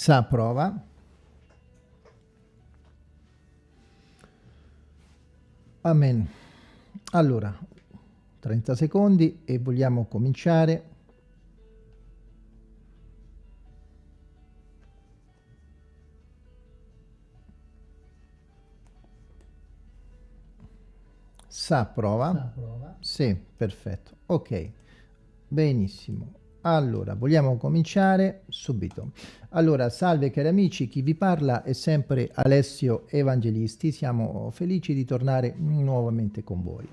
Sa prova. Amen. Allora, 30 secondi e vogliamo cominciare. Sa prova. Sa prova. Sì, perfetto. Ok, benissimo. Allora, vogliamo cominciare subito. Allora, salve cari amici, chi vi parla è sempre Alessio Evangelisti, siamo felici di tornare nuovamente con voi.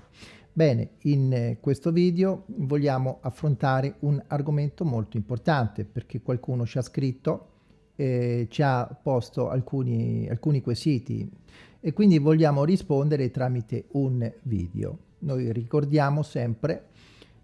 Bene, in questo video vogliamo affrontare un argomento molto importante perché qualcuno ci ha scritto, eh, ci ha posto alcuni, alcuni quesiti e quindi vogliamo rispondere tramite un video. Noi ricordiamo sempre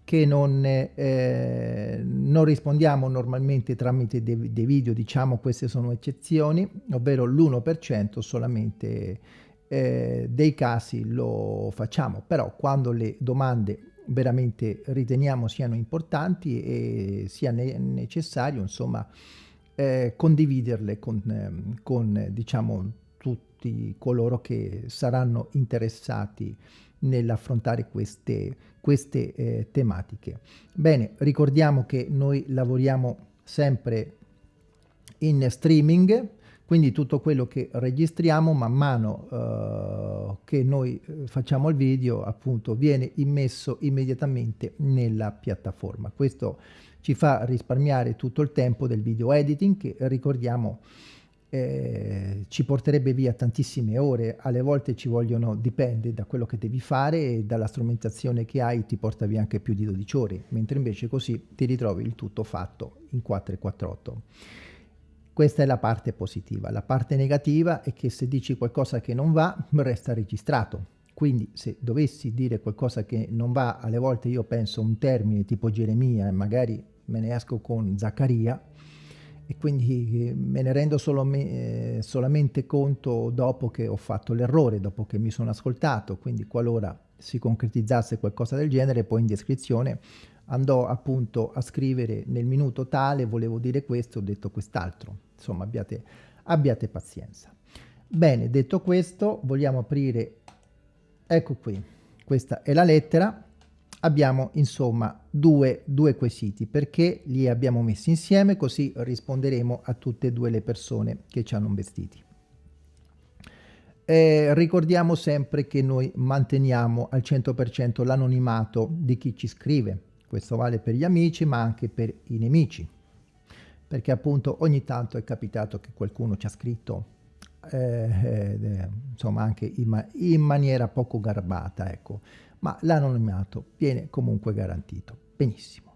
che non, eh, non rispondiamo normalmente tramite dei, dei, video, diciamo queste sono eccezioni, ovvero l'1% solamente eh, dei casi lo facciamo, però quando le domande veramente riteniamo siano importanti e sia ne necessario insomma eh, condividerle con, con diciamo tutti coloro che saranno interessati nell'affrontare queste, queste eh, tematiche. Bene, ricordiamo che noi lavoriamo sempre in streaming, quindi tutto quello che registriamo man mano eh, che noi eh, facciamo il video appunto viene immesso immediatamente nella piattaforma. Questo ci fa risparmiare tutto il tempo del video editing che ricordiamo eh, ci porterebbe via tantissime ore, alle volte ci vogliono, dipende da quello che devi fare e dalla strumentazione che hai ti porta via anche più di 12 ore, mentre invece così ti ritrovi il tutto fatto in 448. Questa è la parte positiva. La parte negativa è che se dici qualcosa che non va, resta registrato. Quindi se dovessi dire qualcosa che non va, alle volte io penso un termine tipo Geremia e magari me ne esco con Zaccaria, e quindi eh, me ne rendo solo me, eh, solamente conto dopo che ho fatto l'errore, dopo che mi sono ascoltato, quindi qualora si concretizzasse qualcosa del genere, poi in descrizione andò appunto a scrivere nel minuto tale, volevo dire questo, ho detto quest'altro, insomma abbiate, abbiate pazienza. Bene, detto questo, vogliamo aprire, ecco qui, questa è la lettera, abbiamo insomma due, due quesiti perché li abbiamo messi insieme così risponderemo a tutte e due le persone che ci hanno investiti. Eh, ricordiamo sempre che noi manteniamo al 100% l'anonimato di chi ci scrive. Questo vale per gli amici ma anche per i nemici. Perché appunto ogni tanto è capitato che qualcuno ci ha scritto eh, eh, insomma anche in, ma in maniera poco garbata, ecco ma l'anonimato viene comunque garantito. Benissimo.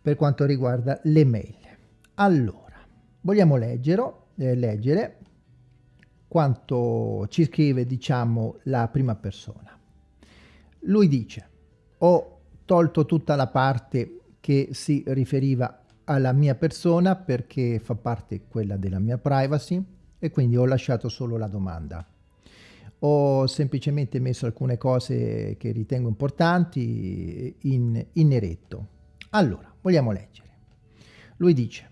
Per quanto riguarda le mail. Allora, vogliamo leggere, eh, leggere quanto ci scrive, diciamo, la prima persona. Lui dice, ho tolto tutta la parte che si riferiva alla mia persona perché fa parte quella della mia privacy e quindi ho lasciato solo la domanda ho semplicemente messo alcune cose che ritengo importanti in, in neretto. Allora, vogliamo leggere. Lui dice,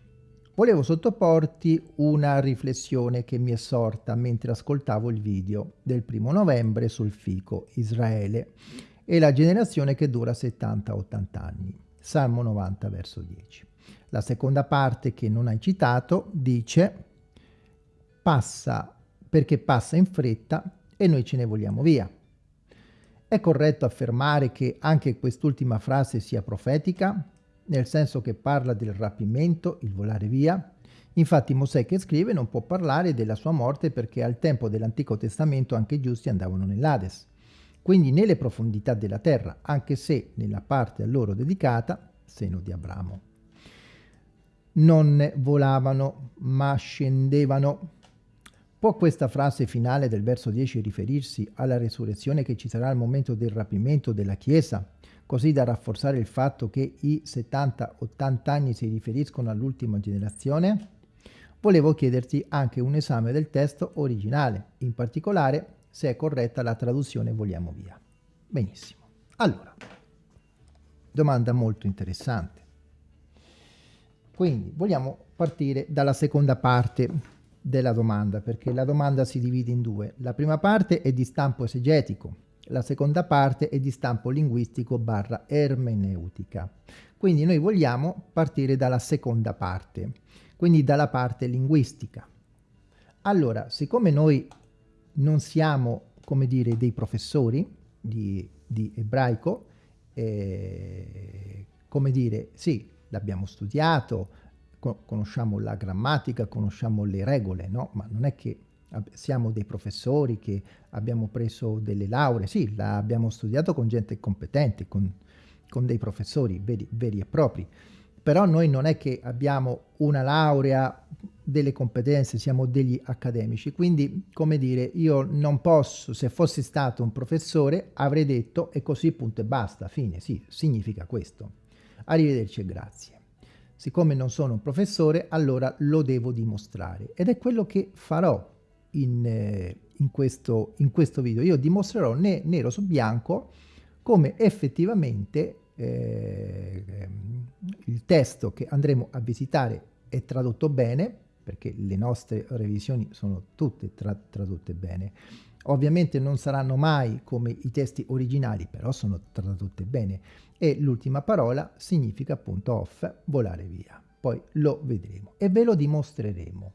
volevo sottoporti una riflessione che mi è sorta mentre ascoltavo il video del primo novembre sul fico Israele e la generazione che dura 70-80 anni. Salmo 90 verso 10. La seconda parte che non hai citato dice passa perché passa in fretta e noi ce ne vogliamo via. È corretto affermare che anche quest'ultima frase sia profetica, nel senso che parla del rapimento, il volare via? Infatti Mosè che scrive non può parlare della sua morte perché al tempo dell'Antico Testamento anche i giusti andavano nell'Ades, quindi nelle profondità della terra, anche se nella parte a loro dedicata, seno di Abramo. Non volavano, ma scendevano Può questa frase finale del verso 10 riferirsi alla resurrezione che ci sarà al momento del rapimento della Chiesa, così da rafforzare il fatto che i 70-80 anni si riferiscono all'ultima generazione? Volevo chiederti anche un esame del testo originale, in particolare se è corretta la traduzione vogliamo via. Benissimo. Allora, domanda molto interessante. quindi vogliamo partire dalla seconda parte della domanda, perché la domanda si divide in due. La prima parte è di stampo esegetico, la seconda parte è di stampo linguistico barra ermeneutica. Quindi noi vogliamo partire dalla seconda parte, quindi dalla parte linguistica. Allora, siccome noi non siamo, come dire, dei professori di, di ebraico, eh, come dire, sì, l'abbiamo studiato, conosciamo la grammatica, conosciamo le regole, no? Ma non è che siamo dei professori che abbiamo preso delle lauree, sì, l'abbiamo studiato con gente competente, con, con dei professori veri, veri, e propri, però noi non è che abbiamo una laurea, delle competenze, siamo degli accademici, quindi come dire, io non posso, se fossi stato un professore, avrei detto e così punto e basta, fine, sì, significa questo. Arrivederci e grazie. Siccome non sono un professore, allora lo devo dimostrare ed è quello che farò in, eh, in, questo, in questo, video. Io dimostrerò ne, nero su bianco come effettivamente eh, il testo che andremo a visitare è tradotto bene, perché le nostre revisioni sono tutte tra tradotte bene. Ovviamente non saranno mai come i testi originali, però sono tradotte bene. E l'ultima parola significa appunto off, volare via. Poi lo vedremo e ve lo dimostreremo.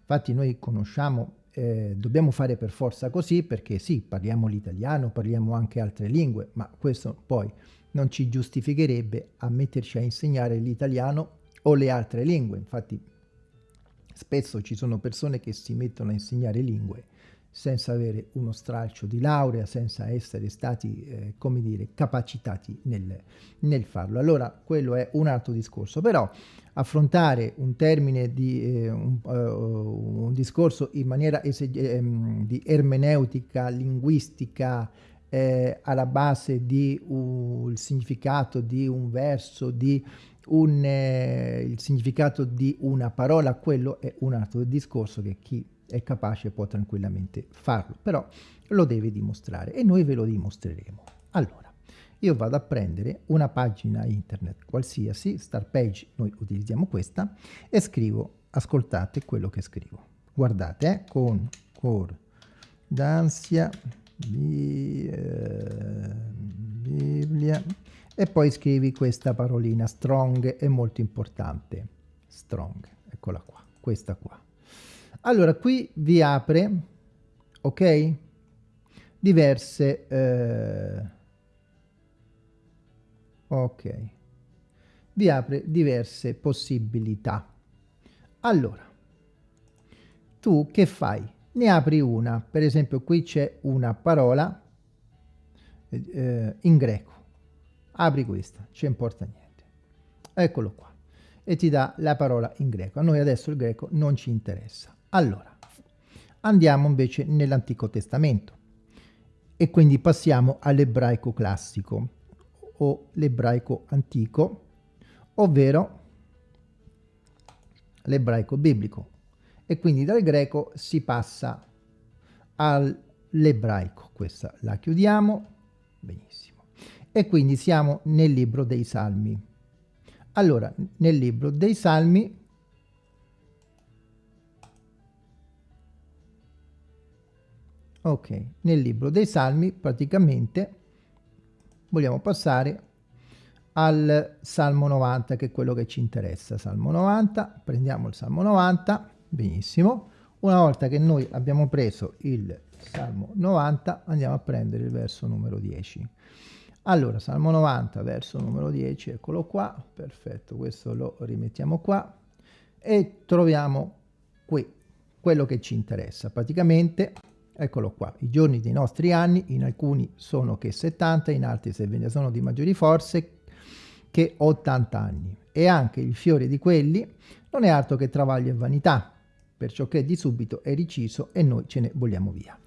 Infatti noi conosciamo eh, dobbiamo fare per forza così perché sì, parliamo l'italiano, parliamo anche altre lingue, ma questo poi non ci giustificherebbe a metterci a insegnare l'italiano o le altre lingue. Infatti spesso ci sono persone che si mettono a insegnare lingue senza avere uno stralcio di laurea, senza essere stati, eh, come dire, capacitati nel, nel, farlo. Allora, quello è un altro discorso, però affrontare un termine di eh, un, uh, un, discorso in maniera ehm, di ermeneutica, linguistica, eh, alla base di il significato di un verso, di un, eh, il significato di una parola, quello è un altro discorso che chi è capace può tranquillamente farlo, però lo deve dimostrare e noi ve lo dimostreremo. Allora, io vado a prendere una pagina internet qualsiasi, start page, noi utilizziamo questa, e scrivo, ascoltate quello che scrivo. Guardate, eh, con d'ansia, bi, eh, Bibbia, e poi scrivi questa parolina, strong, è molto importante, strong, eccola qua, questa qua. Allora, qui vi apre, ok? Diverse... Eh, ok. Vi apre diverse possibilità. Allora, tu che fai? Ne apri una. Per esempio, qui c'è una parola eh, in greco. Apri questa, ci importa niente. Eccolo qua. E ti dà la parola in greco. A noi adesso il greco non ci interessa. Allora, andiamo invece nell'Antico Testamento e quindi passiamo all'ebraico classico o l'ebraico antico, ovvero l'ebraico biblico. E quindi dal greco si passa all'ebraico. Questa la chiudiamo. Benissimo. E quindi siamo nel libro dei Salmi. Allora, nel libro dei Salmi Ok, nel libro dei Salmi praticamente vogliamo passare al Salmo 90 che è quello che ci interessa. Salmo 90, prendiamo il Salmo 90, benissimo. Una volta che noi abbiamo preso il Salmo 90 andiamo a prendere il verso numero 10. Allora, Salmo 90, verso numero 10, eccolo qua, perfetto, questo lo rimettiamo qua e troviamo qui quello che ci interessa. Praticamente Eccolo qua, i giorni dei nostri anni, in alcuni sono che 70, in altri se ve ne sono di maggiori forze che 80 anni. E anche il fiore di quelli non è altro che travaglio e vanità, perciò che di subito è riciso e noi ce ne vogliamo via.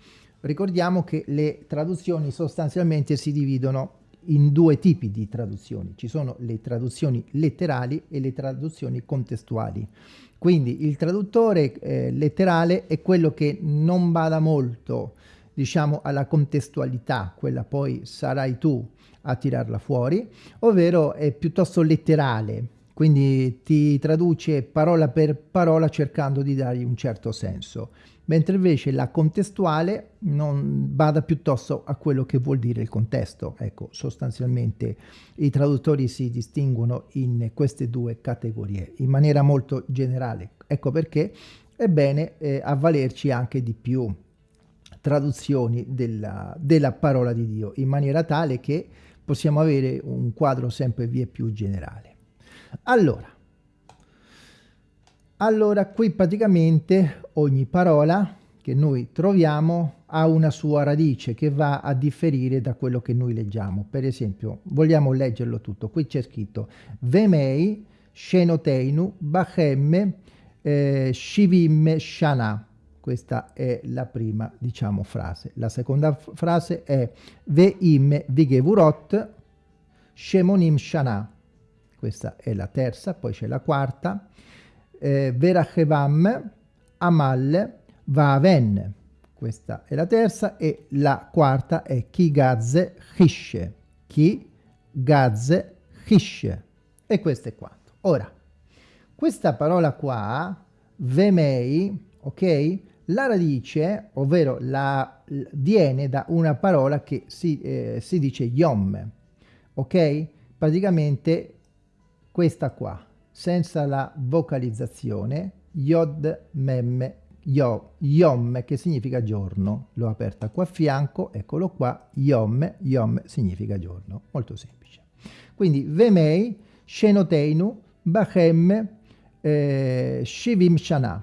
Ricordiamo che le traduzioni sostanzialmente si dividono in due tipi di traduzioni. Ci sono le traduzioni letterali e le traduzioni contestuali. Quindi il traduttore eh, letterale è quello che non bada molto, diciamo, alla contestualità, quella poi sarai tu a tirarla fuori, ovvero è piuttosto letterale, quindi ti traduce parola per parola cercando di dargli un certo senso, mentre invece la contestuale non bada piuttosto a quello che vuol dire il contesto. Ecco, sostanzialmente i traduttori si distinguono in queste due categorie in maniera molto generale. Ecco perché è bene eh, avvalerci anche di più traduzioni della, della parola di Dio, in maniera tale che possiamo avere un quadro sempre via più generale. Allora, allora qui praticamente ogni parola che noi troviamo ha una sua radice che va a differire da quello che noi leggiamo. Per esempio, vogliamo leggerlo tutto. Qui c'è scritto Vemei, Shenoteinu, Bachem, eh, Shivim, Shana. Questa è la prima, diciamo, frase. La seconda frase è Veim, Vigevurot, Shemonim, Shana questa è la terza, poi c'è la quarta, eh, Verachevam, Amal, Vaven, questa è la terza, e la quarta è Kigazze Hishe, Kigazze Hishe, e questo è quanto. Ora, questa parola qua, Vemei, ok? La radice, ovvero la, viene da una parola che si, eh, si dice Yom, ok? Praticamente questa qua, senza la vocalizzazione, Yod Mem Yo, Yom che significa giorno, l'ho aperta qua a fianco, eccolo qua, Yom, Yom significa giorno, molto semplice. Quindi Vemei, Shenoteinu, Bachem, eh, Shivim Shana.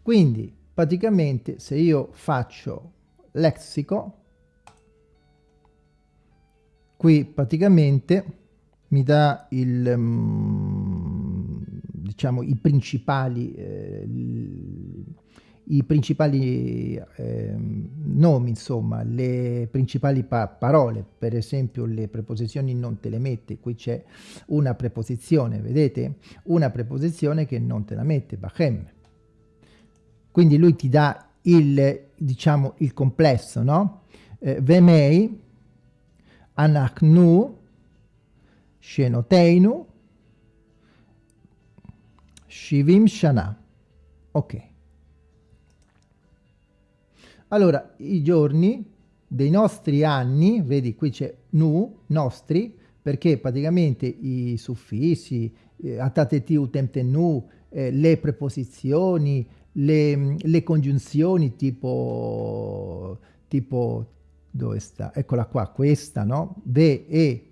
Quindi praticamente se io faccio lexico, qui praticamente mi dà il, um, diciamo, i principali, eh, i principali eh, nomi, insomma, le principali pa parole, per esempio le preposizioni non te le mette, qui c'è una preposizione, vedete? Una preposizione che non te la mette, Bachem. Quindi lui ti dà il, diciamo, il complesso, no? Eh, Vemei, Anachnu, Shenoteinu, Shivim Shana. Ok. Allora, i giorni dei nostri anni, vedi qui c'è nu, nostri, perché praticamente i suffissi, eh, atateti utemte nu, eh, le preposizioni, le, le congiunzioni tipo, tipo, dove sta? Eccola qua, questa, no? Ve, e,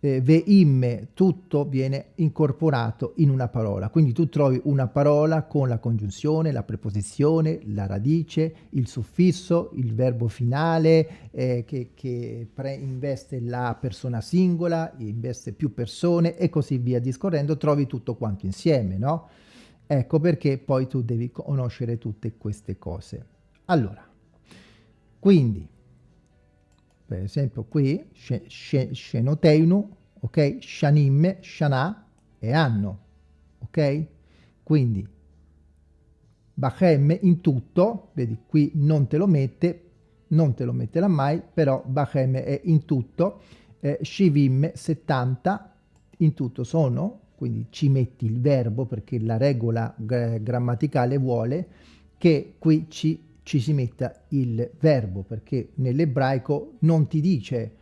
eh, veim, tutto viene incorporato in una parola. Quindi tu trovi una parola con la congiunzione, la preposizione, la radice, il suffisso, il verbo finale eh, che, che investe la persona singola, investe più persone e così via discorrendo, trovi tutto quanto insieme, no? Ecco perché poi tu devi conoscere tutte queste cose. Allora, quindi per esempio qui, Shenoteinu, ok? Shanim, Shana e anno, ok? Quindi Bachem in tutto, vedi qui non te lo mette, non te lo metterà mai, però Bachem è in tutto, eh, Shivim 70 in tutto sono, quindi ci metti il verbo perché la regola grammaticale vuole che qui ci ci si metta il verbo, perché nell'ebraico non ti dice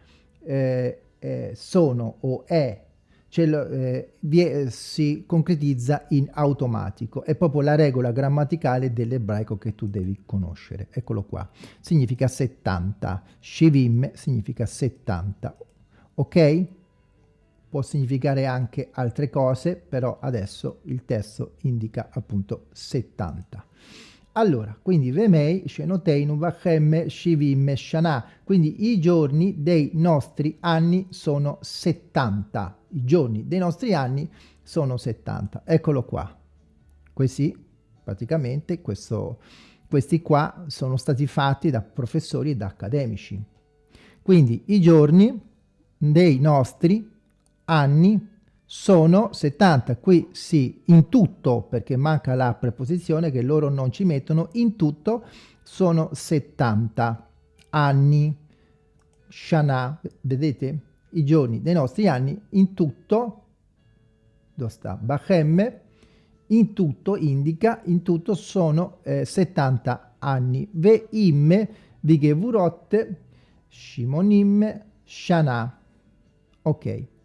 eh, eh, sono o è, cioè, eh, si concretizza in automatico. È proprio la regola grammaticale dell'ebraico che tu devi conoscere. Eccolo qua. Significa 70. Shivim significa 70. Ok? Può significare anche altre cose, però adesso il testo indica appunto 70. Allora, quindi Vemei, Shenoteinu, Vachem, Shivim, Shana. Quindi i giorni dei nostri anni sono 70. I giorni dei nostri anni sono 70. Eccolo qua. Questi, praticamente, questo, questi qua sono stati fatti da professori e da accademici. Quindi i giorni dei nostri anni sono 70, qui sì, in tutto, perché manca la preposizione che loro non ci mettono, in tutto sono 70 anni. Shana, vedete? I giorni dei nostri anni, in tutto, dove sta Bachem, in tutto indica, in tutto sono eh, 70 anni. Ve imme, vigevurot, shimonim, shana. Ok.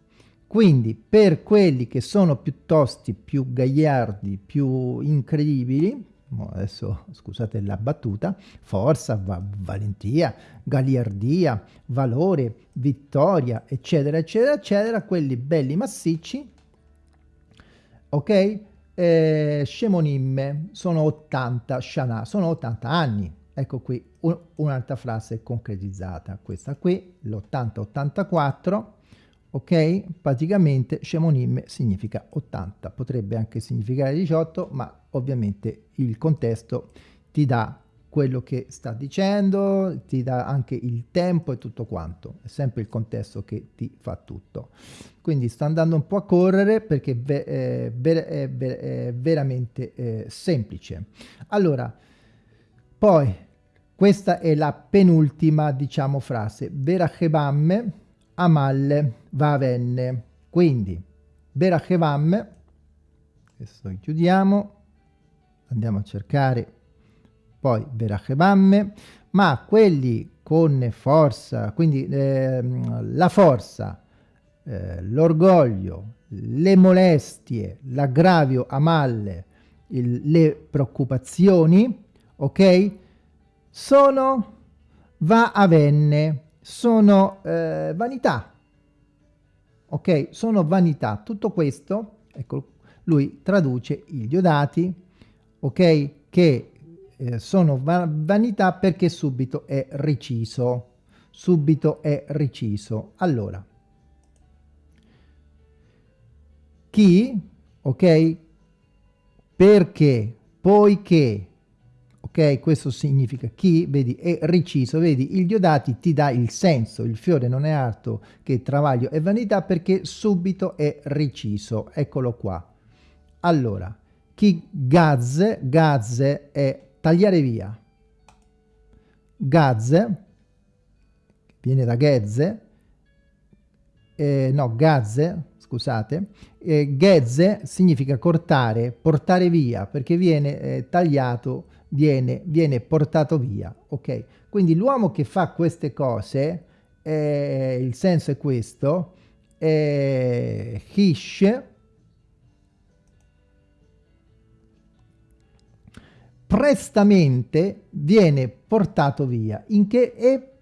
Quindi per quelli che sono piuttosto più gagliardi, più incredibili, adesso scusate la battuta, forza, va valentia, galiardia, valore, vittoria, eccetera, eccetera, eccetera, quelli belli massicci, ok? Eh, Shemonimme sono 80, Shana sono 80 anni. Ecco qui un, un'altra frase concretizzata, questa qui, l'80-84, ok? Praticamente Shemonim significa 80, potrebbe anche significare 18, ma ovviamente il contesto ti dà quello che sta dicendo, ti dà anche il tempo e tutto quanto, è sempre il contesto che ti fa tutto. Quindi sto andando un po' a correre perché è, ver è, ver è veramente eh, semplice. Allora, poi questa è la penultima, diciamo, frase. Verachebam, amalle, vavenne. Quindi, verachebam, questo chiudiamo, andiamo a cercare poi Verachebam, ma quelli con forza, quindi eh, la forza, eh, l'orgoglio, le molestie, l'aggravio a malle, le preoccupazioni, ok? Sono va avenne, sono eh, vanità, ok? Sono vanità. Tutto questo, ecco, lui traduce i diodati, ok? Che eh, sono va vanità perché subito è reciso. Subito è reciso. Allora, chi, ok? Perché, poiché, ok? Questo significa chi, vedi, è reciso, vedi, il Diodati ti dà il senso, il fiore non è altro che travaglio e vanità perché subito è reciso. Eccolo qua. Allora, chi gaz, gaz è tagliare via. Gaz, viene da gezze, eh, no, gazze, scusate, eh, gezze significa cortare, portare via, perché viene eh, tagliato, viene, viene portato via, ok? Quindi l'uomo che fa queste cose, eh, il senso è questo, eh, Hish, prestamente viene portato via, in che e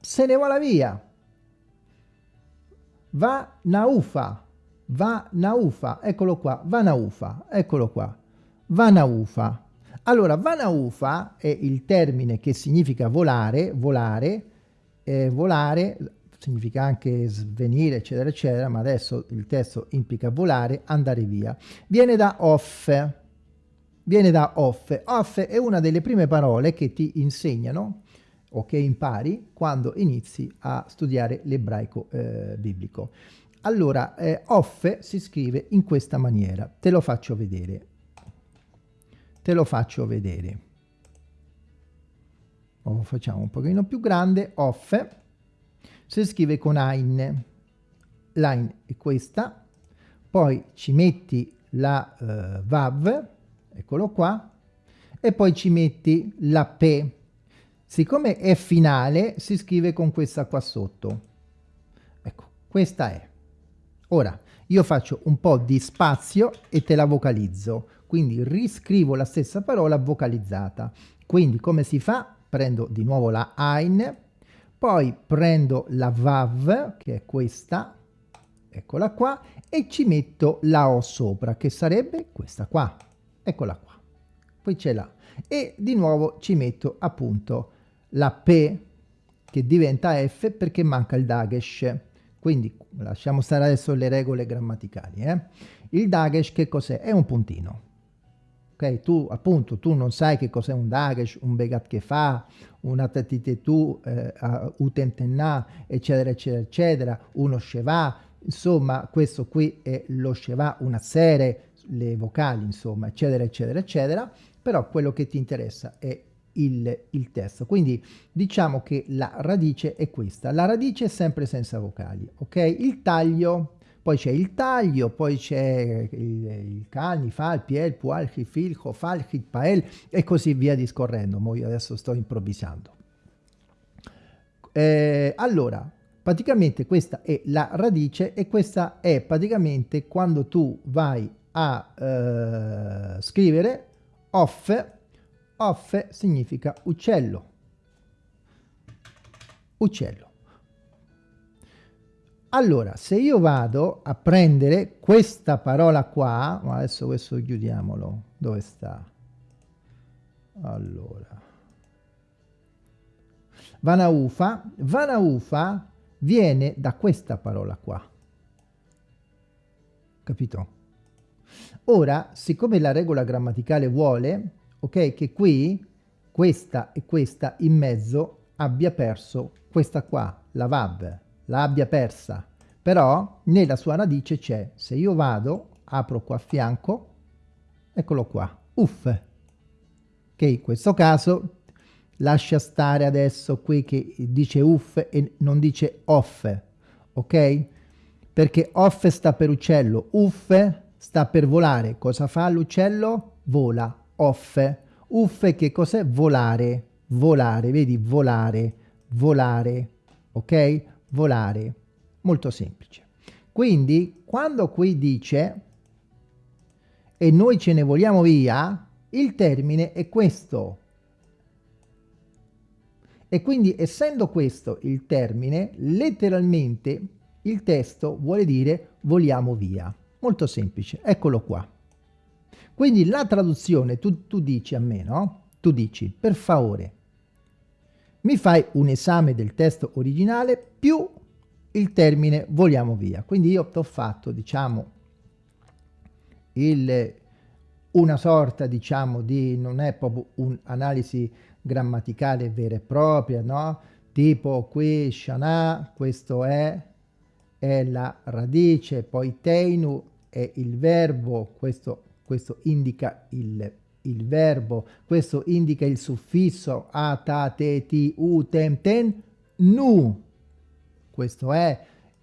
se ne va via. Va naufa, va naufa, eccolo qua, va naufa, eccolo qua, va naufa. Allora, va naufa è il termine che significa volare, volare, eh, volare significa anche svenire, eccetera, eccetera, ma adesso il testo implica volare, andare via. Viene da off, viene da off. Off è una delle prime parole che ti insegnano o che impari quando inizi a studiare l'ebraico eh, biblico. Allora, eh, off si scrive in questa maniera. Te lo faccio vedere. Te lo faccio vedere. Lo facciamo un pochino più grande. Off si scrive con Ein. Line è questa. Poi ci metti la uh, Vav eccolo qua, e poi ci metti la P. Siccome è finale, si scrive con questa qua sotto. Ecco, questa è. Ora, io faccio un po' di spazio e te la vocalizzo. Quindi riscrivo la stessa parola vocalizzata. Quindi come si fa? Prendo di nuovo la Ein, poi prendo la Vav, che è questa, eccola qua, e ci metto la O sopra, che sarebbe questa qua eccola qua, poi c'è la e di nuovo ci metto appunto la P che diventa F perché manca il Dagesh, quindi lasciamo stare adesso le regole grammaticali. Eh? Il Dagesh che cos'è? È un puntino. Ok, tu appunto tu non sai che cos'è un Dagesh, un Begat che fa, una Tatitetu, eh, Utentenna, eccetera, eccetera, eccetera, uno Sheva, insomma questo qui è lo Sheva, una serie, le vocali, insomma, eccetera, eccetera, eccetera, però quello che ti interessa è il, il, testo. Quindi diciamo che la radice è questa. La radice è sempre senza vocali, ok? Il taglio, poi c'è il taglio, poi c'è il, il cani, fal, piel, pual, fil, fal, pael e così via discorrendo. Mo io adesso sto improvvisando. Eh, allora, praticamente questa è la radice e questa è praticamente quando tu vai a eh, scrivere off, off significa uccello, uccello. Allora, se io vado a prendere questa parola qua, ma adesso questo chiudiamolo, dove sta? Allora, Vanaufa, Vanaufa viene da questa parola qua, capito? Ora, siccome la regola grammaticale vuole, ok, che qui questa e questa in mezzo abbia perso questa qua, la VAB, l'abbia persa, però nella sua radice c'è, se io vado, apro qua a fianco, eccolo qua, uff, che in questo caso lascia stare adesso qui che dice uff e non dice off, ok? Perché off sta per uccello, uff sta per volare, cosa fa l'uccello? Vola, off, uff che cos'è? Volare, volare, vedi, volare, volare, ok? Volare. Molto semplice. Quindi, quando qui dice e noi ce ne vogliamo via, il termine è questo. E quindi, essendo questo il termine, letteralmente il testo vuole dire vogliamo via. Molto semplice, eccolo qua. Quindi la traduzione, tu, tu dici a me, no? Tu dici, per favore, mi fai un esame del testo originale più il termine vogliamo via. Quindi io ti ho fatto, diciamo, il, una sorta, diciamo, di, non è proprio un'analisi grammaticale vera e propria, no? Tipo qui shana, questo è, è la radice, poi teinu è il verbo, questo, questo indica il il verbo, questo indica il suffisso a, ta, te, ti, u, tem, ten, nu. Questo è,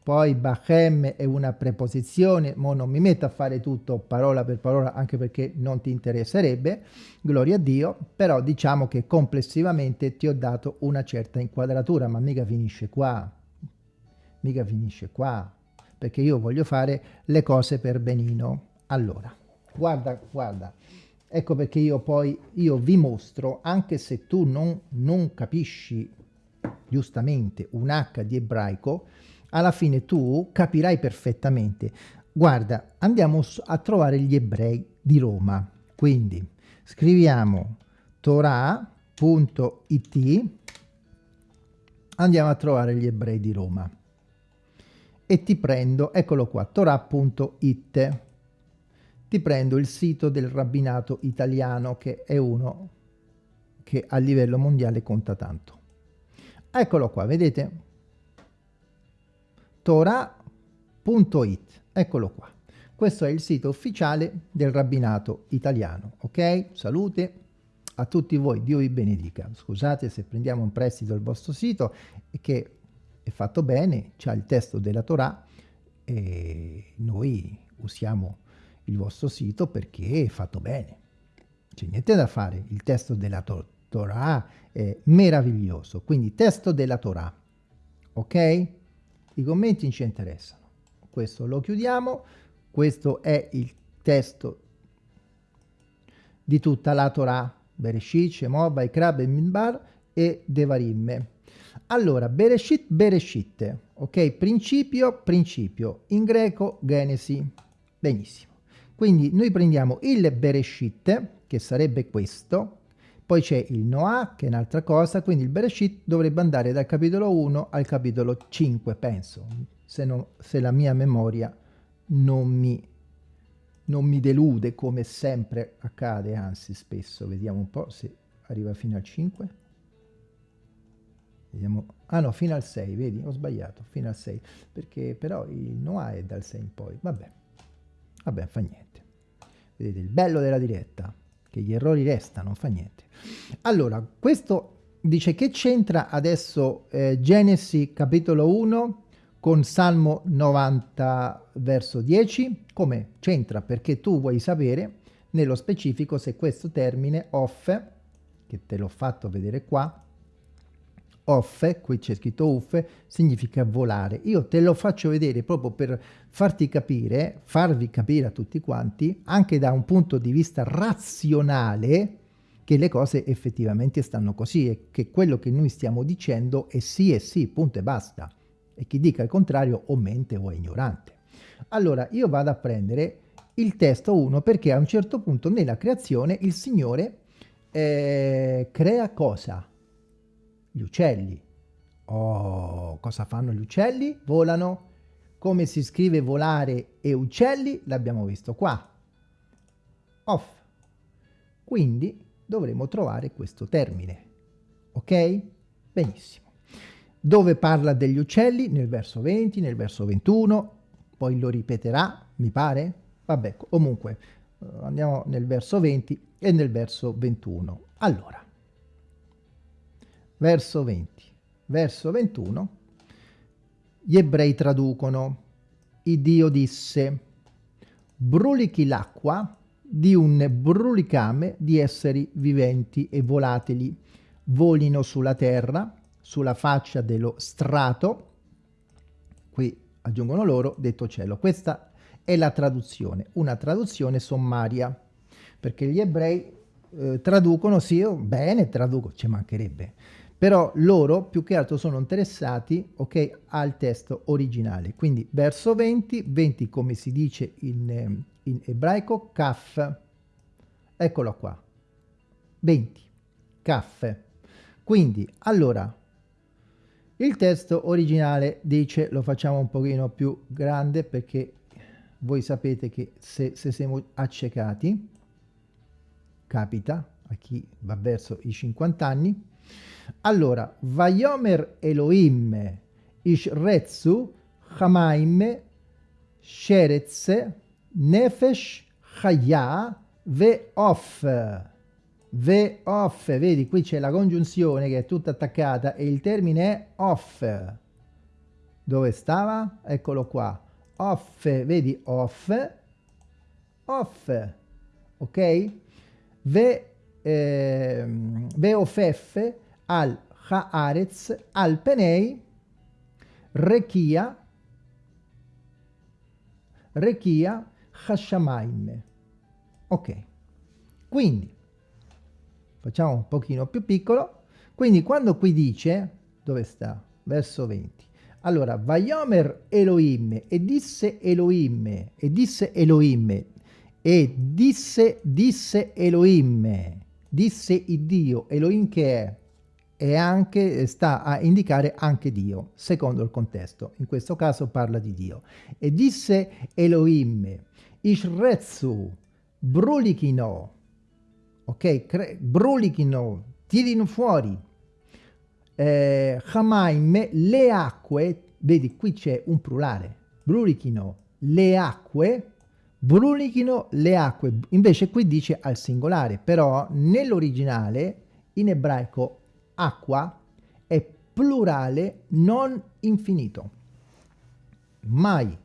poi bachem è una preposizione, ma non mi metto a fare tutto parola per parola anche perché non ti interesserebbe, gloria a Dio, però diciamo che complessivamente ti ho dato una certa inquadratura, ma mica finisce qua, mica finisce qua, perché io voglio fare le cose per benino. Allora, guarda, guarda, Ecco perché io poi io vi mostro, anche se tu non, non capisci giustamente un H di ebraico, alla fine tu capirai perfettamente. Guarda, andiamo a trovare gli ebrei di Roma. Quindi scriviamo torah.it, andiamo a trovare gli ebrei di Roma. E ti prendo, eccolo qua, torah.it ti prendo il sito del rabbinato italiano che è uno che a livello mondiale conta tanto. Eccolo qua, vedete? Torah.it, eccolo qua. Questo è il sito ufficiale del rabbinato italiano, ok? Salute a tutti voi, Dio vi benedica. Scusate se prendiamo un prestito al vostro sito che è fatto bene, c'ha il testo della Torah e noi usiamo il vostro sito perché è fatto bene. C'è niente da fare, il testo della to Torah è meraviglioso, quindi testo della Torah, ok? I commenti ci interessano. Questo lo chiudiamo, questo è il testo di tutta la Torah, Bereshit, Shemot, Vaikra, Minbar e Devarim. Allora, Bereshit, Bereshit, ok? Principio, principio, in greco Genesi. Benissimo. Quindi noi prendiamo il Bereshit, che sarebbe questo, poi c'è il Noah, che è un'altra cosa, quindi il Bereshit dovrebbe andare dal capitolo 1 al capitolo 5, penso, se, no, se la mia memoria non mi, non mi delude, come sempre accade, anzi spesso, vediamo un po' se arriva fino al 5. Vediamo, ah no, fino al 6, vedi, ho sbagliato, fino al 6, perché però il Noah è dal 6 in poi, vabbè, vabbè, fa niente. Vedete, il bello della diretta, che gli errori restano, fa niente. Allora, questo dice che c'entra adesso eh, Genesi capitolo 1 con Salmo 90 verso 10? Come? C'entra perché tu vuoi sapere nello specifico se questo termine off, che te l'ho fatto vedere qua, off, qui c'è scritto uff, significa volare. Io te lo faccio vedere proprio per farti capire, farvi capire a tutti quanti, anche da un punto di vista razionale, che le cose effettivamente stanno così e che quello che noi stiamo dicendo è sì e sì, punto e basta. E chi dica il contrario o mente o è ignorante. Allora io vado a prendere il testo 1 perché a un certo punto nella creazione il Signore eh, crea cosa? Gli uccelli. Oh, cosa fanno gli uccelli? Volano. Come si scrive volare e uccelli? L'abbiamo visto qua. Off. Quindi dovremo trovare questo termine. Ok? Benissimo. Dove parla degli uccelli? Nel verso 20, nel verso 21, poi lo ripeterà, mi pare? Vabbè, comunque, eh, andiamo nel verso 20 e nel verso 21. Allora, verso 20, verso 21, gli ebrei traducono, il Dio disse, brulichi l'acqua di un brulicame di esseri viventi e volatili, volino sulla terra, sulla faccia dello strato, qui aggiungono loro, detto cielo. Questa è la traduzione, una traduzione sommaria, perché gli ebrei eh, traducono, sì, bene, traduco, ci mancherebbe, però loro più che altro sono interessati ok, al testo originale. Quindi verso 20, 20 come si dice in, eh, in ebraico, kaf, eccolo qua, 20, kaf. Quindi, allora, il testo originale dice, lo facciamo un pochino più grande perché voi sapete che se, se siamo accecati, capita a chi va verso i 50 anni, allora, Vayomer Elohim Ishretsu Hamaim Sheretz Nefesh Chaya Ve'of Ve'of, vedi qui c'è la congiunzione che è tutta attaccata e il termine è off. Dove stava? Eccolo qua. Off, vedi off, off, ok? Ve, eh, ve'ofef al Haaretz, al Penei, Rekia, Rekia, Hashamaim. Ok, quindi facciamo un pochino più piccolo, quindi quando qui dice, dove sta? Verso 20. Allora, Vayomer Elohim, e disse Elohim, e disse Elohim, e disse, disse Elohim, disse il Dio, Elohim che è, e anche sta a indicare anche Dio, secondo il contesto. In questo caso parla di Dio. E disse Elohim, Ishretsu, brulichino, ok? brulichino, tirino fuori. Eh, Hamaim, le acque, vedi qui c'è un plurale, brulichino, le acque, brulichino le acque, invece qui dice al singolare, però nell'originale in ebraico acqua è plurale non infinito. Mai,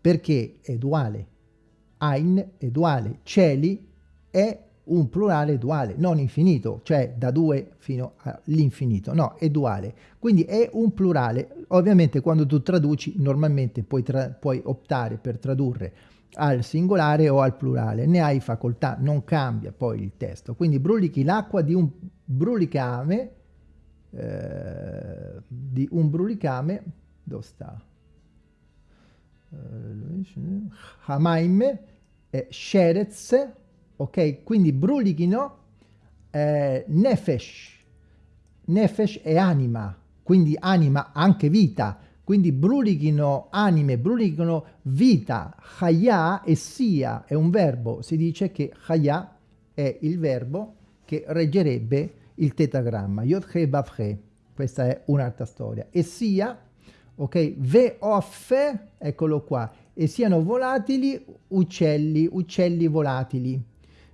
perché è duale. Ein è duale, cieli è un plurale duale, non infinito, cioè da 2 fino all'infinito, no, è duale. Quindi è un plurale. Ovviamente quando tu traduci, normalmente puoi, tra puoi optare per tradurre al singolare o al plurale, ne hai facoltà, non cambia poi il testo. Quindi brulichi l'acqua di un brulicame eh, di un brulicame, dove sta? Eh, Hamaim, eh, Sherez, ok? Quindi brulichino, eh, Nefesh, Nefesh è anima, quindi anima anche vita, quindi brulichino anime, brulichino vita, Chaya e sia è un verbo, si dice che Chaya è il verbo che reggerebbe il tetagramma, Yod-He Vav-He, questa è un'altra storia, e sia, ok, Ve-Off, eccolo qua, e siano volatili uccelli, uccelli volatili,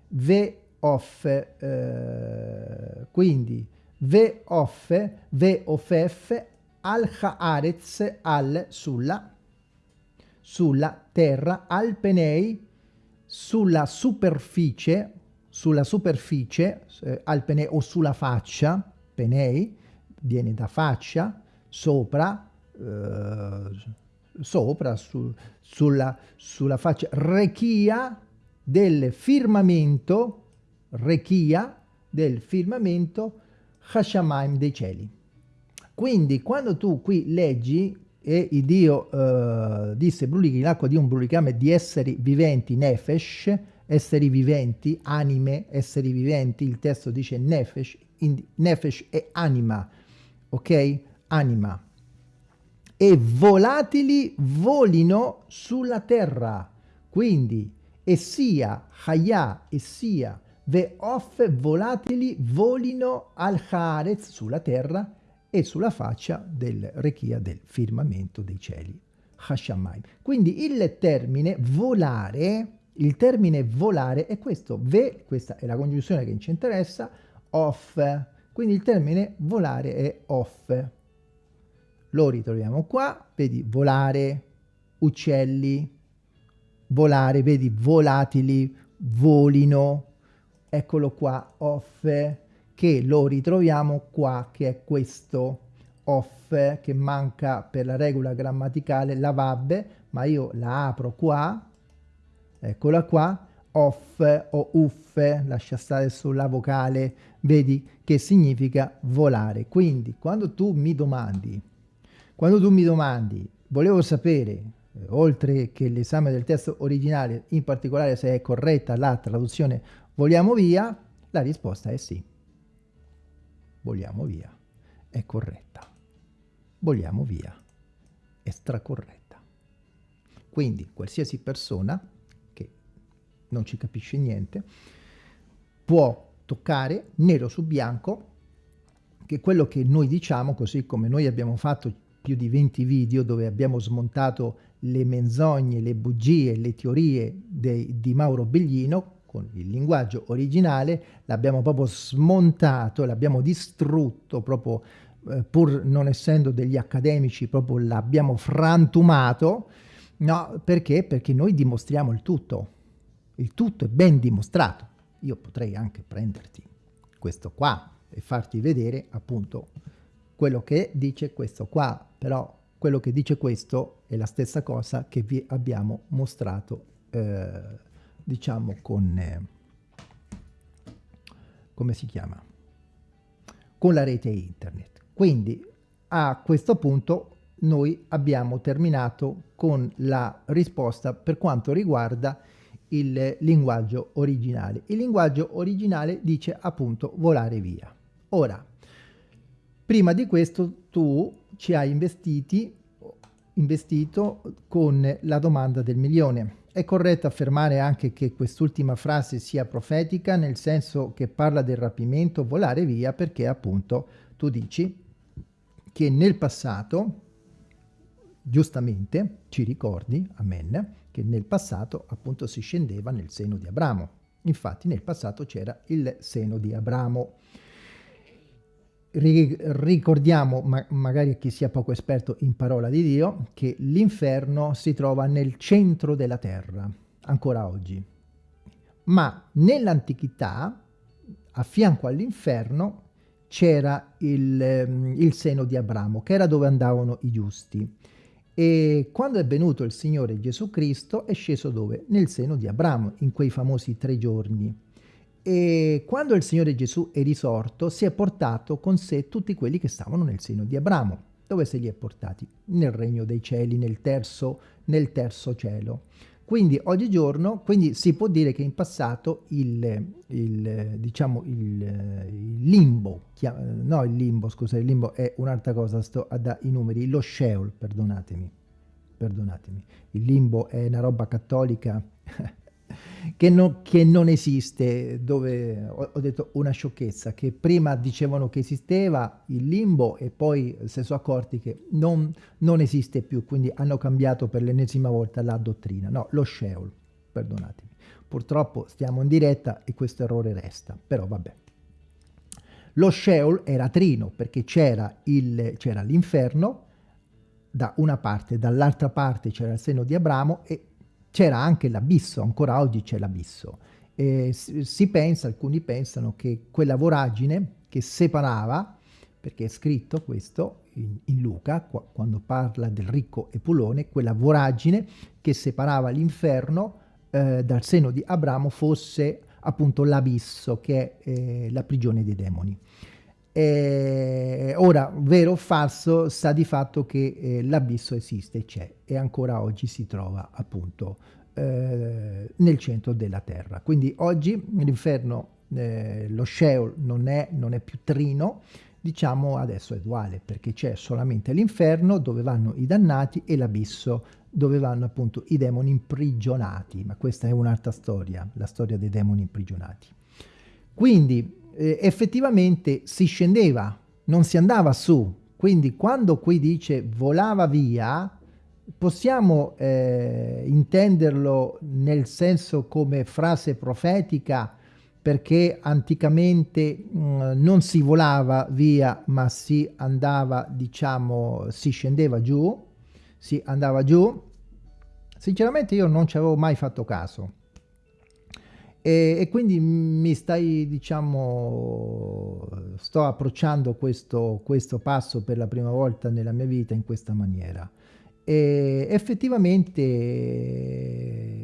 Ve-Off, eh, quindi Ve-Off, Ve-Offef, al haaretz al sulla sulla terra al penei sulla superficie sulla superficie eh, al penei o sulla faccia penei viene da faccia sopra eh, sopra su, sulla, sulla faccia rechia del firmamento rechia del firmamento Hashamaim dei cieli. Quindi quando tu qui leggi e il Dio eh, disse brulichi l'acqua di un brulicame di esseri viventi, nefesh, esseri viventi, anime, esseri viventi, il testo dice nefesh, nefesh è anima, ok? Anima. E volatili volino sulla terra. Quindi, e sia Hayah, e sia Ve'off volatili volino al Haaretz sulla terra e sulla faccia del rechia del firmamento dei cieli. Hashamayim. Quindi il termine volare, il termine volare è questo, ve, questa è la congiunzione che ci interessa, off. Quindi il termine volare è off. Lo ritroviamo qua, vedi volare, uccelli, volare, vedi volatili, volino, eccolo qua, off, che lo ritroviamo qua, che è questo off, che manca per la regola grammaticale, la vabbe, ma io la apro qua, eccola qua, off o uff, lascia stare sulla vocale, vedi che significa volare. Quindi quando tu mi domandi, quando tu mi domandi, volevo sapere, eh, oltre che l'esame del testo originale, in particolare se è corretta la traduzione Vogliamo via? La risposta è sì. Vogliamo via. È corretta. Vogliamo via. È stracorretta. Quindi qualsiasi persona che non ci capisce niente può toccare nero su bianco che quello che noi diciamo, così come noi abbiamo fatto più di 20 video dove abbiamo smontato le menzogne, le bugie, le teorie dei, di Mauro Beglino, con il linguaggio originale, l'abbiamo proprio smontato, l'abbiamo distrutto proprio eh, pur non essendo degli accademici, proprio l'abbiamo frantumato, no, perché? Perché noi dimostriamo il tutto, il tutto è ben dimostrato. Io potrei anche prenderti questo qua e farti vedere appunto quello che dice questo qua, però quello che dice questo è la stessa cosa che vi abbiamo mostrato eh, diciamo con, eh, come si chiama? Con la rete internet. Quindi a questo punto noi abbiamo terminato con la risposta per quanto riguarda il linguaggio originale. Il linguaggio originale dice appunto volare via. Ora, prima di questo tu ci hai investiti, investito con la domanda del milione è corretto affermare anche che quest'ultima frase sia profetica, nel senso che parla del rapimento, volare via, perché appunto tu dici che nel passato, giustamente, ci ricordi, amen, che nel passato appunto si scendeva nel seno di Abramo. Infatti nel passato c'era il seno di Abramo ricordiamo, ma magari a chi sia poco esperto in parola di Dio, che l'inferno si trova nel centro della terra, ancora oggi. Ma nell'antichità, a fianco all'inferno, c'era il, ehm, il seno di Abramo, che era dove andavano i giusti. E quando è venuto il Signore Gesù Cristo è sceso dove? Nel seno di Abramo, in quei famosi tre giorni. E quando il Signore Gesù è risorto, si è portato con sé tutti quelli che stavano nel seno di Abramo. Dove se li è portati? Nel regno dei cieli, nel terzo, nel terzo cielo. Quindi oggigiorno, quindi si può dire che in passato il, il diciamo il, il limbo, no il limbo, scusa, il limbo è un'altra cosa, sto a dare i numeri, lo Sheol, perdonatemi, perdonatemi, il limbo è una roba cattolica che, no, che, non esiste, dove ho, ho, detto una sciocchezza, che prima dicevano che esisteva il limbo e poi si sono accorti che non, non esiste più, quindi hanno cambiato per l'ennesima volta la dottrina. No, lo Sheol, perdonatemi. Purtroppo stiamo in diretta e questo errore resta, però vabbè. Lo Sheol era trino perché c'era l'inferno da una parte, dall'altra parte c'era il seno di Abramo e c'era anche l'abisso, ancora oggi c'è l'abisso. si pensa, alcuni pensano che quella voragine che separava, perché è scritto questo in, in Luca, qua, quando parla del ricco Epulone, quella voragine che separava l'inferno eh, dal seno di Abramo fosse appunto l'abisso, che è eh, la prigione dei demoni. Eh, ora, vero o falso, sta di fatto che eh, l'abisso esiste, c'è e ancora oggi si trova appunto eh, nel centro della terra. Quindi oggi l'inferno, eh, lo Sheol non è, non è più trino, diciamo adesso è duale perché c'è solamente l'inferno dove vanno i dannati e l'abisso dove vanno appunto i demoni imprigionati, ma questa è un'altra storia, la storia dei demoni imprigionati. Quindi eh, effettivamente si scendeva, non si andava su. Quindi quando qui dice volava via, possiamo eh, intenderlo nel senso come frase profetica perché anticamente mh, mm, non si volava via ma si andava diciamo si scendeva giù si andava giù sinceramente io non ci avevo mai fatto caso e, e, quindi mi stai, diciamo, sto approcciando questo, questo passo per la prima volta nella mia vita in questa maniera. E effettivamente,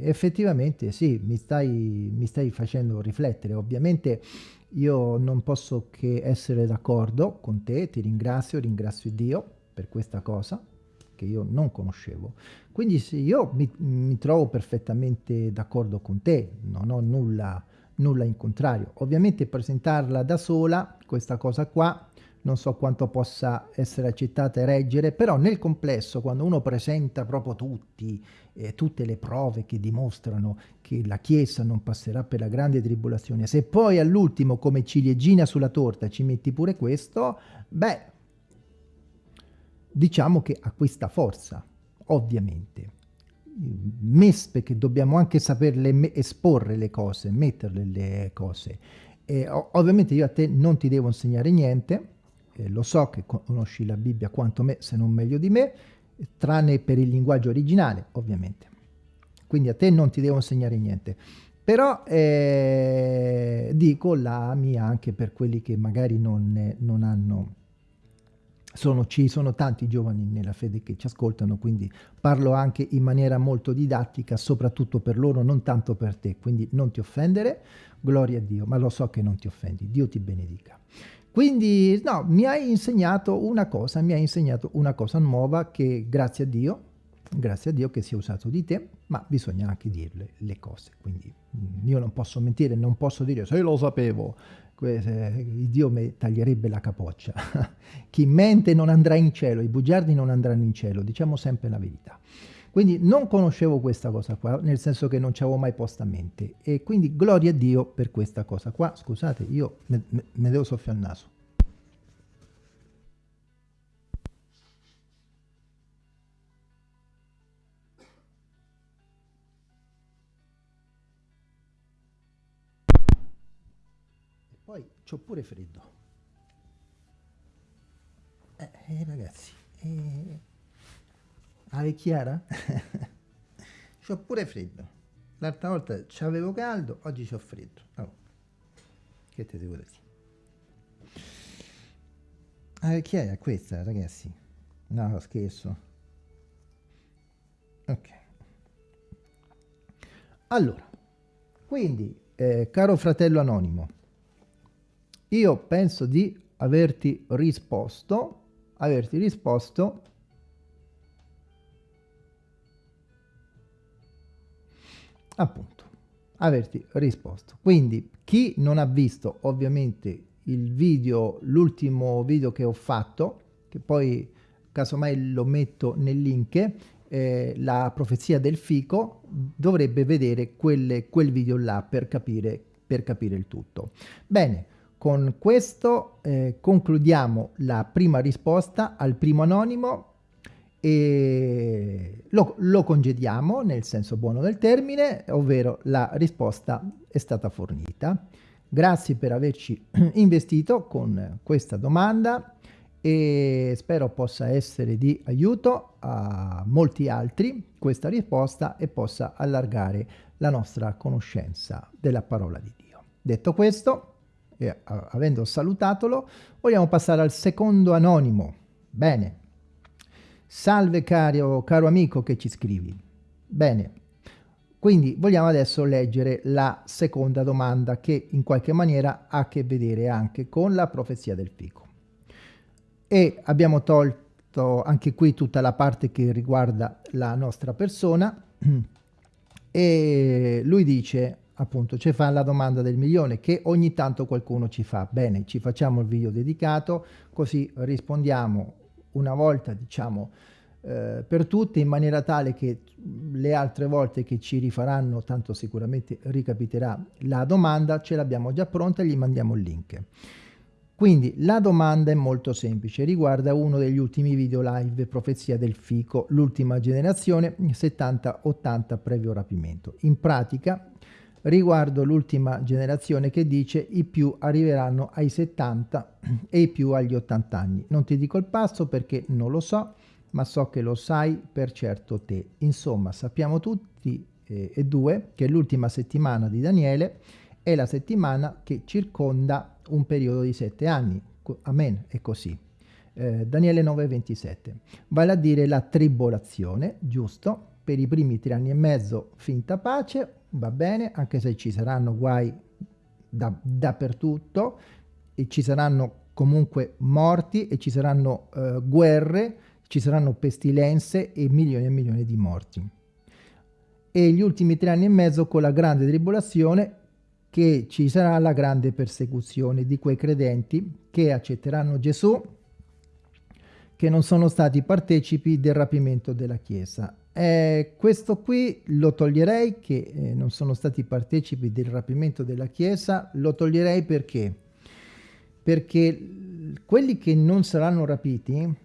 effettivamente sì, mi stai, mi stai facendo riflettere. Ovviamente io non posso che essere d'accordo con te, ti ringrazio, ringrazio Dio per questa cosa che io non conoscevo. Quindi sì, io mi, mi trovo perfettamente d'accordo con te, non ho nulla, nulla in contrario. Ovviamente presentarla da sola, questa cosa qua, non so quanto possa essere accettata e reggere, però nel complesso quando uno presenta proprio tutti, eh, tutte le prove che dimostrano che la Chiesa non passerà per la grande tribolazione, se poi all'ultimo come ciliegina sulla torta ci metti pure questo, beh, diciamo che ha questa forza, ovviamente. MES perché dobbiamo anche saperle esporre le cose, metterle le cose. E, ovviamente io a te non ti devo insegnare niente, eh, lo so che conosci la Bibbia quanto me, se non meglio di me, tranne per il linguaggio originale, ovviamente. Quindi a te non ti devo insegnare niente. Però eh, dico la mia anche per quelli che magari non, non hanno sono, ci sono tanti giovani nella fede che ci ascoltano, quindi parlo anche in maniera molto didattica, soprattutto per loro, non tanto per te, quindi non ti offendere, gloria a Dio, ma lo so che non ti offendi, Dio ti benedica. Quindi, no, mi hai insegnato una cosa, mi hai insegnato una cosa nuova che grazie a Dio, grazie a Dio che si è usato di te, ma bisogna anche dirle le cose, quindi mm, io non posso mentire, non posso dire se lo sapevo, Dio mi taglierebbe la capoccia. Chi mente non andrà in cielo, i bugiardi non andranno in cielo, diciamo sempre la verità. Quindi non conoscevo questa cosa qua, nel senso che non ci avevo mai posto a mente. E quindi gloria a Dio per questa cosa qua. Scusate, io me, me, devo soffiare il naso. Poi c'ho pure freddo. Eh, eh ragazzi, eh, la vecchiara? c'ho pure freddo. L'altra volta c'avevo caldo, oggi c'ho freddo. Oh. Che te devo dire? Vecchiaia è questa, ragazzi. No, scherzo. Ok. Allora, quindi, eh, caro fratello anonimo, io penso di averti risposto, averti risposto appunto, averti risposto. Quindi chi non ha visto ovviamente il video, l'ultimo video che ho fatto, che poi casomai lo metto nel link, eh, la profezia del fico, dovrebbe vedere quelle, quel video là per capire, per capire il tutto. Bene, con questo eh, concludiamo la prima risposta al primo anonimo e lo, lo, congediamo nel senso buono del termine, ovvero la risposta è stata fornita. Grazie per averci investito con questa domanda e spero possa essere di aiuto a molti altri questa risposta e possa allargare la nostra conoscenza della parola di Dio. Detto questo, e avendo salutatolo, vogliamo passare al secondo anonimo. Bene. Salve caro, caro amico che ci scrivi. Bene. Quindi vogliamo adesso leggere la seconda domanda che in qualche maniera ha a che vedere anche con la profezia del fico e abbiamo tolto anche qui tutta la parte che riguarda la nostra persona e lui dice appunto ci fa la domanda del milione che ogni tanto qualcuno ci fa bene ci facciamo il video dedicato così rispondiamo una volta diciamo eh, per tutte in maniera tale che le altre volte che ci rifaranno tanto sicuramente ricapiterà la domanda ce l'abbiamo già pronta e gli mandiamo il link quindi la domanda è molto semplice, riguarda uno degli ultimi video live Profezia del Fico, l'ultima generazione 70-80 previo rapimento. In pratica riguardo l'ultima generazione che dice i più arriveranno ai 70 e i più agli 80 anni. Non ti dico il passo perché non lo so, ma so che lo sai per certo te. Insomma, sappiamo tutti eh, e due che l'ultima settimana di Daniele è la settimana che circonda un periodo di sette anni. Amen, è così. Eh, Daniele 9,27. Vale a dire la tribolazione, giusto? Per i primi tre anni e mezzo finta pace, va bene, anche se ci saranno guai da, dappertutto, e ci saranno comunque morti e ci saranno eh, guerre, ci saranno pestilenze e milioni e milioni di morti. E gli ultimi tre anni e mezzo con la grande tribolazione che ci sarà la grande persecuzione di quei credenti che accetteranno Gesù, che non sono stati partecipi del rapimento della Chiesa. Eh, questo qui lo toglierei, che eh, non sono stati partecipi del rapimento della Chiesa, lo toglierei perché? Perché quelli che non saranno rapiti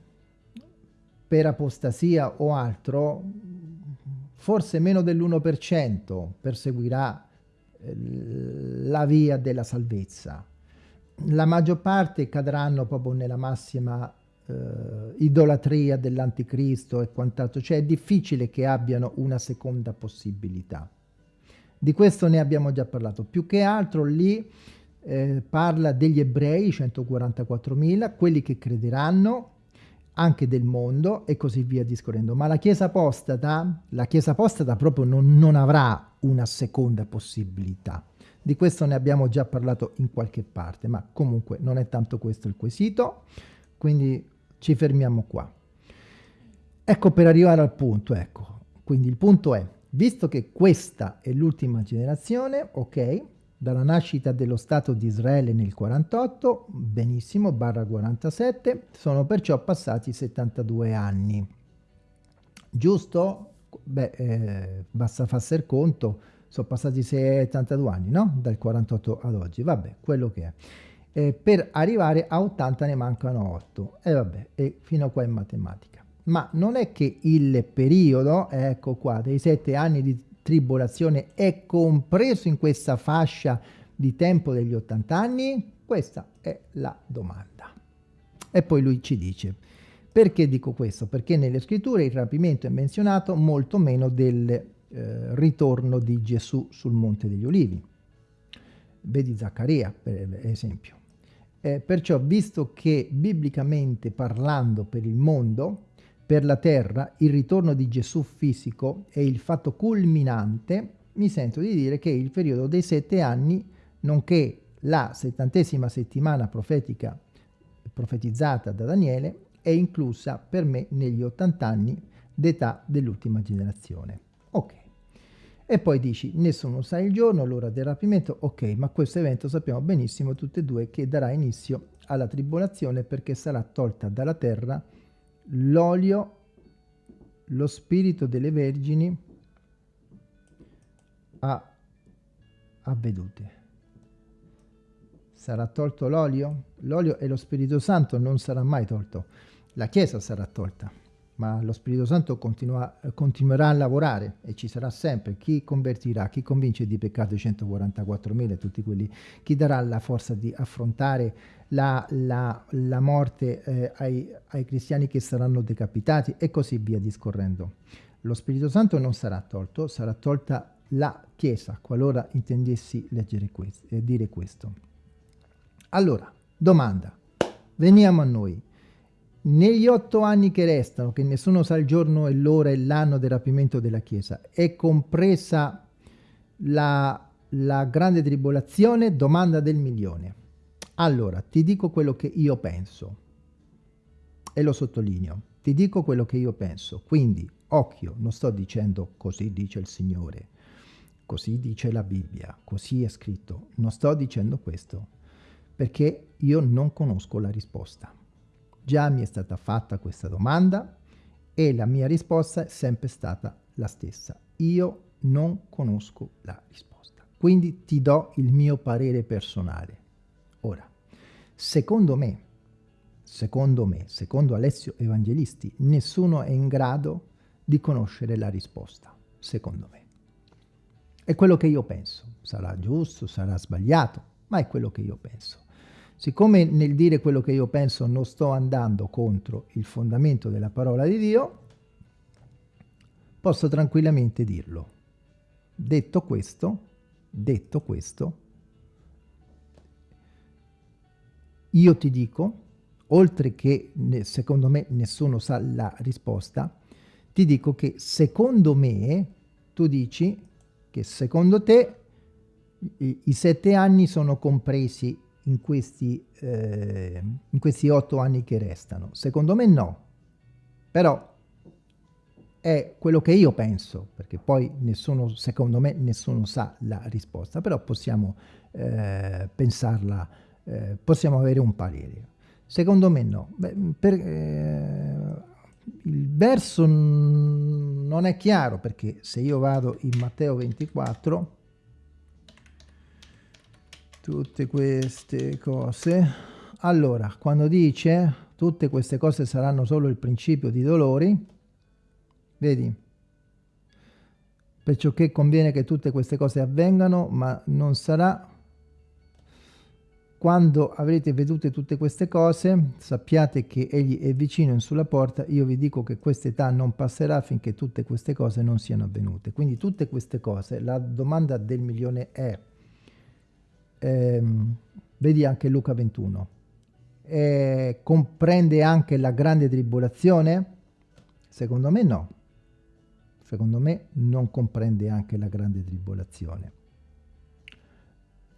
per apostasia o altro, forse meno dell'1% perseguirà la via della salvezza. La maggior parte cadranno proprio nella massima eh, idolatria dell'anticristo e quant'altro, cioè è difficile che abbiano una seconda possibilità. Di questo ne abbiamo già parlato. Più che altro lì eh, parla degli ebrei, 144.000, quelli che crederanno, anche del mondo e così via discorrendo. Ma la Chiesa apostata, la Chiesa apostata proprio non, non avrà una seconda possibilità. Di questo ne abbiamo già parlato in qualche parte, ma comunque non è tanto questo il quesito, quindi ci fermiamo qua. Ecco per arrivare al punto, ecco. Quindi il punto è, visto che questa è l'ultima generazione, ok, dalla nascita dello Stato di Israele nel 48, benissimo, barra 47, sono perciò passati 72 anni. Giusto? Beh, eh, basta farsi conto, sono passati 72 anni, no? Dal 48 ad oggi, vabbè, quello che è. Eh, per arrivare a 80 ne mancano 8, e vabbè, e fino a qua in matematica. Ma non è che il periodo, ecco qua, dei 7 anni di tribolazione è compreso in questa fascia di tempo degli 80 anni? Questa è la domanda. E poi lui ci dice, perché dico questo? Perché nelle scritture il rapimento è menzionato molto meno del eh, ritorno di Gesù sul Monte degli Ulivi. Vedi Zaccaria, per esempio. Eh, perciò, visto che biblicamente parlando per il mondo, per la terra, il ritorno di Gesù fisico è il fatto culminante, mi sento di dire che il periodo dei sette anni, nonché la settantesima settimana profetica profetizzata da Daniele, è inclusa per me negli 80 anni d'età dell'ultima generazione. E poi dici, nessuno sa il giorno, l'ora del rapimento, ok, ma questo evento sappiamo benissimo tutte e due che darà inizio alla tribolazione perché sarà tolta dalla terra l'olio, lo spirito delle vergini a, a vedute. Sarà tolto l'olio? L'olio e lo Spirito Santo non sarà mai tolto la Chiesa sarà tolta. Ma lo Spirito Santo continua, continuerà a lavorare e ci sarà sempre chi convertirà, chi convince di peccato i 144.000, tutti quelli, chi darà la forza di affrontare la, la, la morte eh, ai, ai cristiani che saranno decapitati e così via discorrendo. Lo Spirito Santo non sarà tolto, sarà tolta la Chiesa, qualora intendessi leggere questo, eh, dire questo. Allora, domanda, veniamo a noi. Negli otto anni che restano, che nessuno sa il giorno e l'ora e l'anno del rapimento della Chiesa, è compresa la, la grande tribolazione? Domanda del milione. Allora, ti dico quello che io penso e lo sottolineo. Ti dico quello che io penso. Quindi, occhio, non sto dicendo così dice il Signore, così dice la Bibbia, così è scritto. Non sto dicendo questo perché io non conosco la risposta. Già mi è stata fatta questa domanda e la mia risposta è sempre stata la stessa. Io non conosco la risposta. Quindi ti do il mio parere personale. Ora, secondo me, secondo me, secondo Alessio Evangelisti, nessuno è in grado di conoscere la risposta, secondo me. È quello che io penso. Sarà giusto, sarà sbagliato, ma è quello che io penso. Siccome nel dire quello che io penso non sto andando contro il fondamento della parola di Dio, posso tranquillamente dirlo. Detto questo, detto questo, io ti dico, oltre che secondo me nessuno sa la risposta, ti dico che secondo me, tu dici che secondo te i, i sette anni sono compresi in questi, eh, in questi otto anni che restano? Secondo me no, però è quello che io penso, perché poi nessuno, secondo me, nessuno sa la risposta, però possiamo eh, pensarla, eh, possiamo avere un parere. Secondo me no. Beh, per, eh, il verso non è chiaro, perché se io vado in Matteo 24, tutte queste cose. Allora, quando dice tutte queste cose saranno solo il principio di dolori, vedi? Perciò che conviene che tutte queste cose avvengano, ma non sarà quando avrete vedute tutte queste cose, sappiate che egli è vicino in sulla porta, io vi dico che questa età non passerà finché tutte queste cose non siano avvenute. Quindi tutte queste cose, la domanda del milione è ehm, vedi anche Luca 21. Eh, comprende anche la grande tribolazione? Secondo me no. Secondo me non comprende anche la grande tribolazione.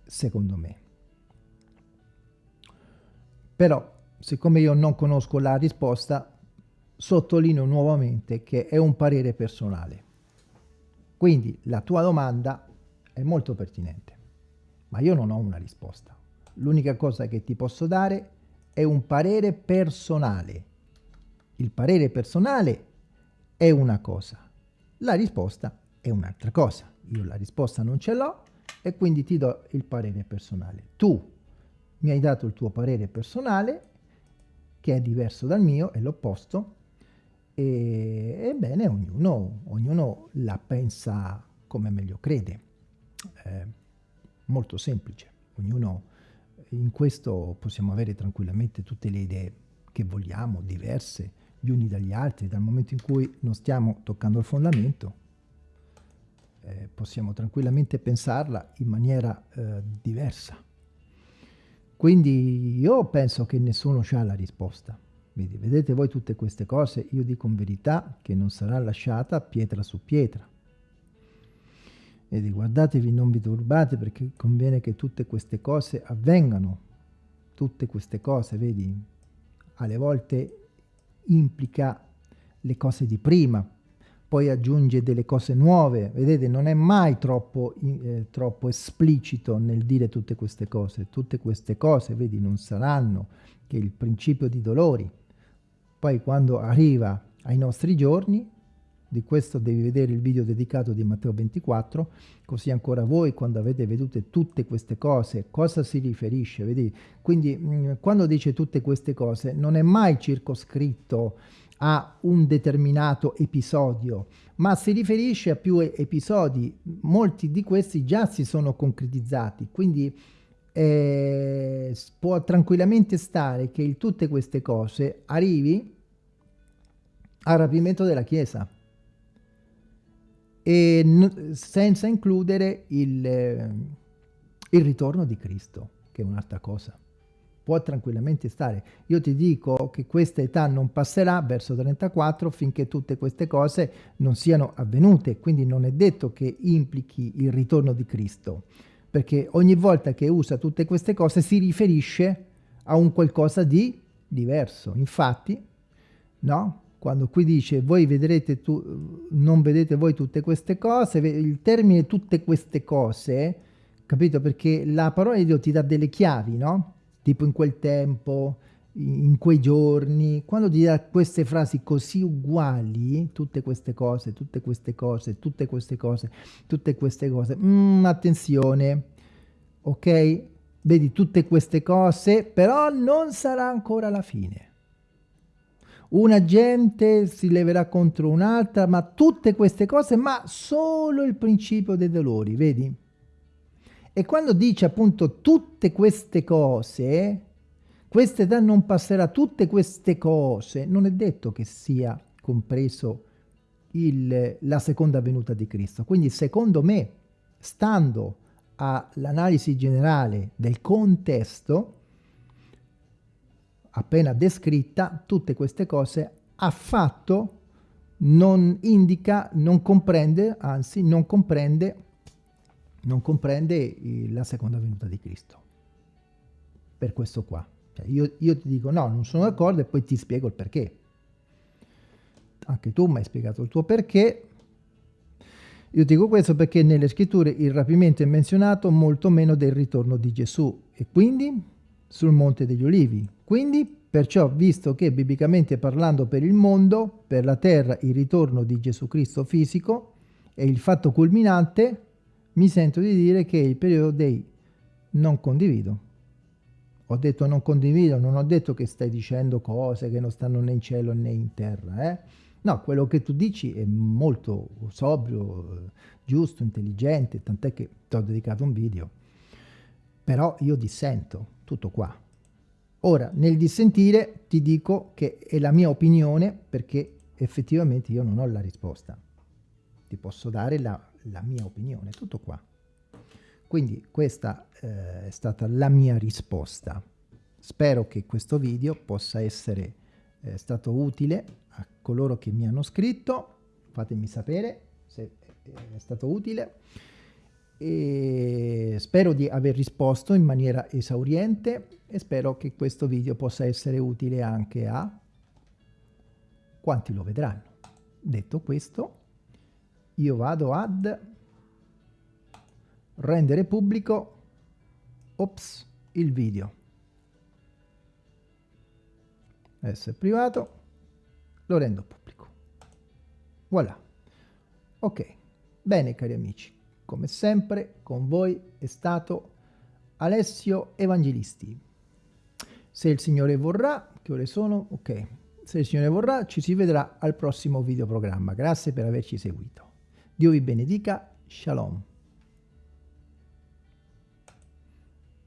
Secondo me. Però, siccome io non conosco la risposta, sottolineo nuovamente che è un parere personale. Quindi la tua domanda è molto pertinente ma io non ho una risposta. L'unica cosa che ti posso dare è un parere personale. Il parere personale è una cosa, la risposta è un'altra cosa. Io la risposta non ce l'ho e quindi ti do il parere personale. Tu mi hai dato il tuo parere personale, che è diverso dal mio, è l'opposto, ebbene ognuno, ognuno la pensa come meglio crede. Eh, molto semplice. Ognuno in questo possiamo avere tranquillamente tutte le idee che vogliamo, diverse, gli uni dagli altri, dal momento in cui non stiamo toccando il fondamento, eh, possiamo tranquillamente pensarla in maniera eh, diversa. Quindi io penso che nessuno ha la risposta. Vedete voi tutte queste cose, io dico in verità che non sarà lasciata pietra su pietra. Vedi, guardatevi, non vi turbate perché conviene che tutte queste cose avvengano. Tutte queste cose, vedi, alle volte implica le cose di prima, poi aggiunge delle cose nuove. Vedete, non è mai troppo, eh, troppo esplicito nel dire tutte queste cose. Tutte queste cose, vedi, non saranno che il principio di dolori. Poi quando arriva ai nostri giorni, di questo devi vedere il video dedicato di Matteo 24, così ancora voi quando avete vedute tutte queste cose, cosa si riferisce? Vedi? Quindi mm, quando dice tutte queste cose non è mai circoscritto a un determinato episodio, ma si riferisce a più episodi. Molti di questi già si sono concretizzati, quindi eh, può tranquillamente stare che il, tutte queste cose arrivi al rapimento della Chiesa e senza includere il, il ritorno di Cristo, che è un'altra cosa può tranquillamente stare. Io ti dico che questa età non passerà verso 34 finché tutte queste cose non siano avvenute, quindi non è detto che implichi il ritorno di Cristo, perché ogni volta che usa tutte queste cose si riferisce a un qualcosa di diverso. Infatti, no? Quando qui dice voi vedrete tu, non vedete voi tutte queste cose, il termine tutte queste cose, capito? Perché la parola di Dio ti dà delle chiavi, no? tipo in quel tempo, in quei giorni, quando ti dà queste frasi così uguali, tutte queste cose, tutte queste cose, tutte queste cose, tutte queste cose, mm, attenzione, ok? Vedi tutte queste cose, però non sarà ancora la fine. Una gente si leverà contro un'altra, ma tutte queste cose, ma solo il principio dei dolori, vedi? E quando dice appunto tutte queste cose, questa età non passerà, tutte queste cose, non è detto che sia compreso il, la seconda venuta di Cristo. Quindi secondo me, stando all'analisi generale del contesto, appena descritta, tutte queste cose affatto non indica, non comprende, anzi non comprende non comprende la seconda venuta di Cristo. Per questo qua. Cioè io, io, ti dico no, non sono d'accordo e poi ti spiego il perché. Anche tu mi hai spiegato il tuo perché. Io dico questo perché nelle scritture il rapimento è menzionato molto meno del ritorno di Gesù e quindi sul Monte degli Olivi. Quindi, perciò, visto che biblicamente parlando per il mondo, per la terra, il ritorno di Gesù Cristo fisico è il fatto culminante, mi sento di dire che il periodo dei non condivido. Ho detto non condivido, non ho detto che stai dicendo cose che non stanno né in cielo né in terra. Eh? No, quello che tu dici è molto sobrio, giusto, intelligente, tant'è che ti ho dedicato un video. Però io dissento, tutto qua. Ora, nel dissentire ti dico che è la mia opinione perché effettivamente io non ho la risposta. Ti posso dare la la mia opinione, tutto qua. Quindi questa eh, è stata la mia risposta. Spero che questo video possa essere eh, stato utile a coloro che mi hanno scritto, fatemi sapere se è stato utile e spero di aver risposto in maniera esauriente e spero che questo video possa essere utile anche a quanti lo vedranno. Detto questo, io vado ad rendere pubblico ops, il video. Adesso è privato, lo rendo pubblico. Voilà. Ok, bene cari amici, come sempre con voi è stato Alessio Evangelisti. Se il Signore vorrà, che ore sono? Ok, se il Signore vorrà ci si vedrà al prossimo videoprogramma. Grazie per averci seguito. Dio vi benedica. Shalom.